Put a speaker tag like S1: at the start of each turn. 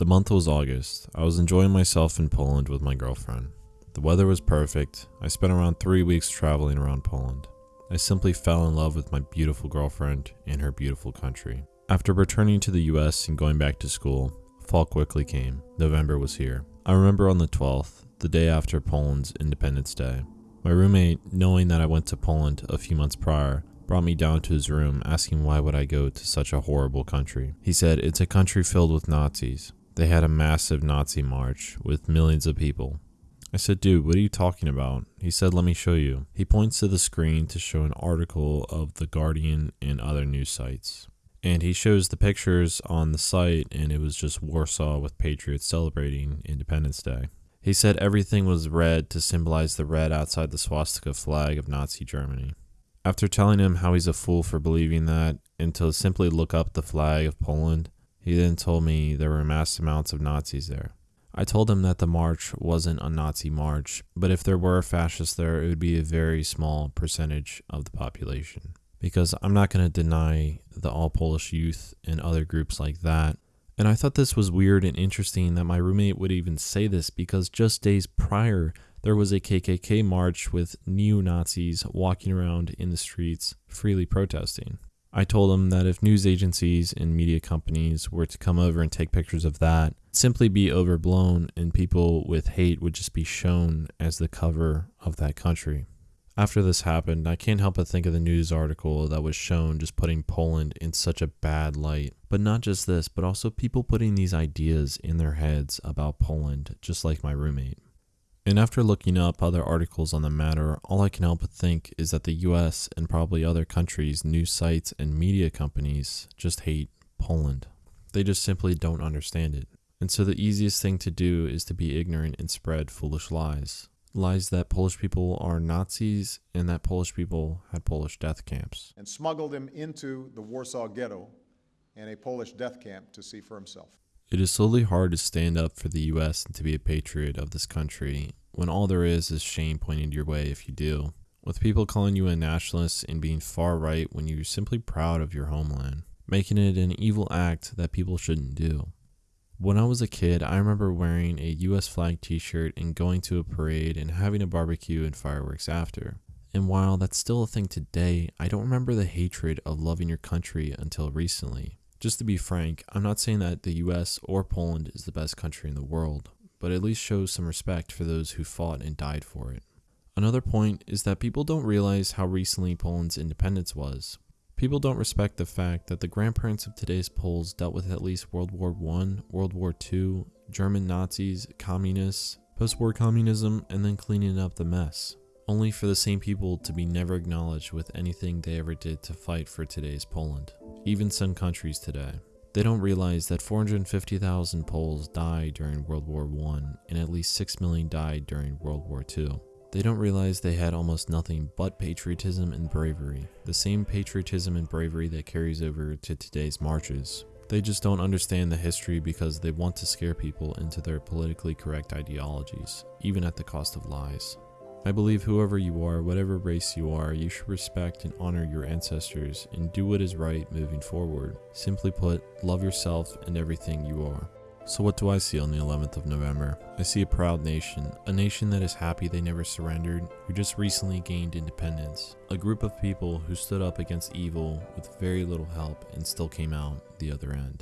S1: The month was August. I was enjoying myself in Poland with my girlfriend. The weather was perfect. I spent around three weeks traveling around Poland. I simply fell in love with my beautiful girlfriend and her beautiful country. After returning to the US and going back to school, fall quickly came. November was here. I remember on the 12th, the day after Poland's Independence Day. My roommate, knowing that I went to Poland a few months prior, brought me down to his room asking why would I go to such a horrible country. He said it's a country filled with Nazis. They had a massive Nazi march with millions of people. I said, dude, what are you talking about? He said, let me show you. He points to the screen to show an article of The Guardian and other news sites. And he shows the pictures on the site, and it was just Warsaw with patriots celebrating Independence Day. He said everything was red to symbolize the red outside the swastika flag of Nazi Germany. After telling him how he's a fool for believing that and to simply look up the flag of Poland, he then told me there were mass amounts of Nazis there. I told him that the march wasn't a Nazi march, but if there were fascists there, it would be a very small percentage of the population. Because I'm not going to deny the all Polish youth and other groups like that. And I thought this was weird and interesting that my roommate would even say this because just days prior, there was a KKK march with neo Nazis walking around in the streets freely protesting. I told him that if news agencies and media companies were to come over and take pictures of that, simply be overblown and people with hate would just be shown as the cover of that country. After this happened, I can't help but think of the news article that was shown just putting Poland in such a bad light. But not just this, but also people putting these ideas in their heads about Poland, just like my roommate. And after looking up other articles on the matter, all I can help but think is that the US and probably other countries' news sites and media companies just hate Poland. They just simply don't understand it. And so the easiest thing to do is to be ignorant and spread foolish lies. Lies that Polish people are Nazis and that Polish people had Polish death camps.
S2: and smuggled him into the Warsaw Ghetto and a Polish death camp to see for himself.
S1: It is slowly hard to stand up for the US and to be a patriot of this country when all there is is shame pointed your way if you do. With people calling you a nationalist and being far right when you're simply proud of your homeland, making it an evil act that people shouldn't do. When I was a kid, I remember wearing a US flag t shirt and going to a parade and having a barbecue and fireworks after. And while that's still a thing today, I don't remember the hatred of loving your country until recently. Just to be frank, I'm not saying that the US or Poland is the best country in the world, but at least shows some respect for those who fought and died for it. Another point is that people don't realize how recently Poland's independence was. People don't respect the fact that the grandparents of today's Poles dealt with at least World War I, World War II, German Nazis, communists, post war communism, and then cleaning up the mess. Only for the same people to be never acknowledged with anything they ever did to fight for today's Poland. Even some countries today. They don't realize that 450,000 Poles died during World War I and at least 6 million died during World War II. They don't realize they had almost nothing but patriotism and bravery, the same patriotism and bravery that carries over to today's marches. They just don't understand the history because they want to scare people into their politically correct ideologies, even at the cost of lies. I believe whoever you are, whatever race you are, you should respect and honor your ancestors and do what is right moving forward. Simply put, love yourself and everything you are. So, what do I see on the 11th of November? I see a proud nation, a nation that is happy they never surrendered, who just recently gained independence, a group of people who stood up against evil with very little help and still came out the other end.